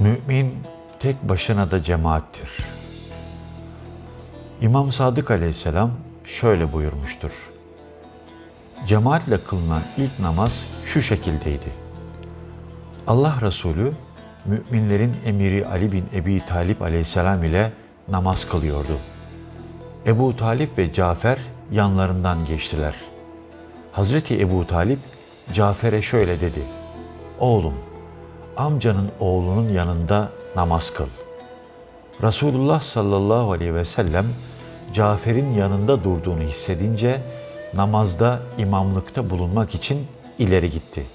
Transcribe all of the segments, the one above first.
Mümin tek başına da cemaattir. İmam Sadık aleyhisselam şöyle buyurmuştur. Cemaatle kılınan ilk namaz şu şekildeydi. Allah Resulü müminlerin emiri Ali bin Ebi Talip aleyhisselam ile namaz kılıyordu. Ebu Talip ve Cafer yanlarından geçtiler. Hazreti Ebu Talip Cafer'e şöyle dedi. Oğlum, amcanın oğlunun yanında namaz kıl. Resulullah sallallahu aleyhi ve sellem Cafer'in yanında durduğunu hissedince namazda imamlıkta bulunmak için ileri gitti.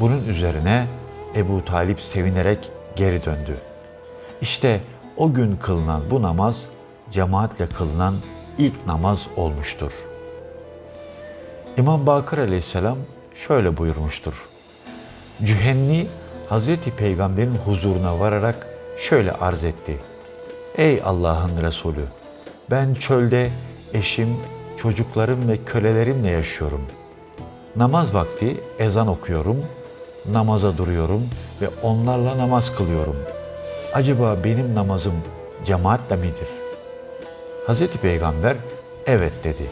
Bunun üzerine Ebu Talip sevinerek geri döndü. İşte o gün kılınan bu namaz cemaatle kılınan ilk namaz olmuştur. İmam Bakır aleyhisselam şöyle buyurmuştur. Cühenni Hazreti Peygamber'in huzuruna vararak şöyle arz etti. Ey Allah'ın Resulü! Ben çölde eşim, çocuklarım ve kölelerimle yaşıyorum. Namaz vakti ezan okuyorum, namaza duruyorum ve onlarla namaz kılıyorum. Acaba benim namazım cemaatle midir? Hazreti Peygamber evet dedi.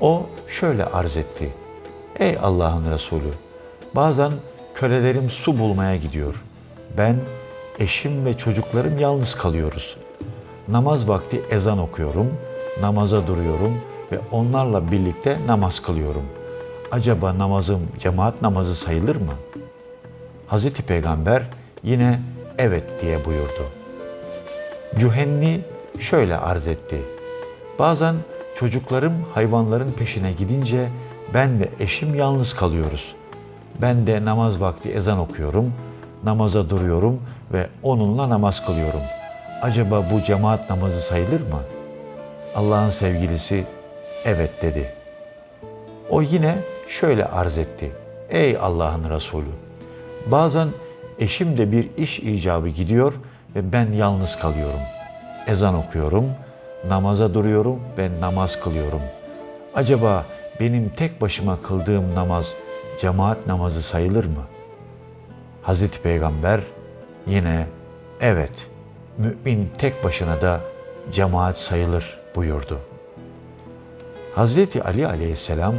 O şöyle arz etti. Ey Allah'ın Resulü! Bazen kölelerim su bulmaya gidiyor. Ben, eşim ve çocuklarım yalnız kalıyoruz. Namaz vakti ezan okuyorum, namaza duruyorum ve onlarla birlikte namaz kılıyorum. Acaba namazım cemaat namazı sayılır mı? Hazreti Peygamber yine evet diye buyurdu. Cühenni şöyle arz etti. Bazen çocuklarım hayvanların peşine gidince ben ve eşim yalnız kalıyoruz. Ben de namaz vakti ezan okuyorum, namaza duruyorum ve onunla namaz kılıyorum. Acaba bu cemaat namazı sayılır mı? Allah'ın sevgilisi evet dedi. O yine şöyle arz etti. Ey Allah'ın Resulü! Bazen eşim de bir iş icabı gidiyor ve ben yalnız kalıyorum. Ezan okuyorum, namaza duruyorum ve namaz kılıyorum. Acaba benim tek başıma kıldığım namaz cemaat namazı sayılır mı? Hazreti Peygamber yine evet mümin tek başına da cemaat sayılır buyurdu. Hazreti Ali aleyhisselam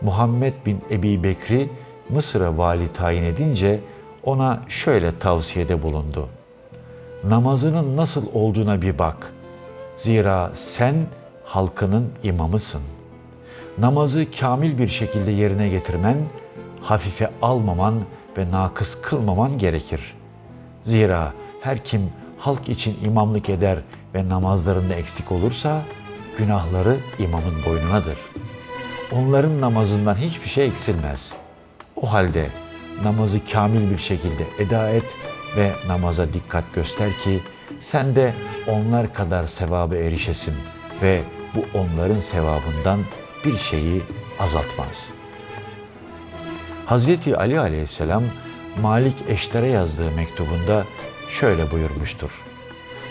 Muhammed bin Ebi Bekri Mısır'a vali tayin edince ona şöyle tavsiyede bulundu. Namazının nasıl olduğuna bir bak. Zira sen halkının imamısın. Namazı kamil bir şekilde yerine getirmen, hafife almaman ve nakıs kılmaman gerekir. Zira her kim halk için imamlık eder ve namazlarında eksik olursa günahları imamın boynunadır. Onların namazından hiçbir şey eksilmez. O halde namazı kamil bir şekilde eda et ve namaza dikkat göster ki sen de onlar kadar sevabı erişesin ve bu onların sevabından bir şeyi azaltmaz. Hazreti Ali aleyhisselam Malik Eşter'e yazdığı mektubunda şöyle buyurmuştur.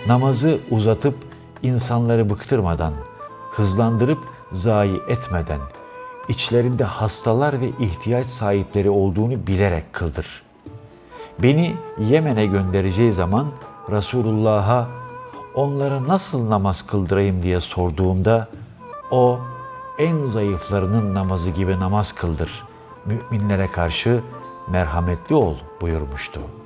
Namazı uzatıp insanları bıktırmadan, hızlandırıp zayi etmeden, içlerinde hastalar ve ihtiyaç sahipleri olduğunu bilerek kıldır. Beni Yemen'e göndereceği zaman Resulullah'a onlara nasıl namaz kıldırayım diye sorduğumda o en zayıflarının namazı gibi namaz kıldır. Müminlere karşı merhametli ol buyurmuştu.''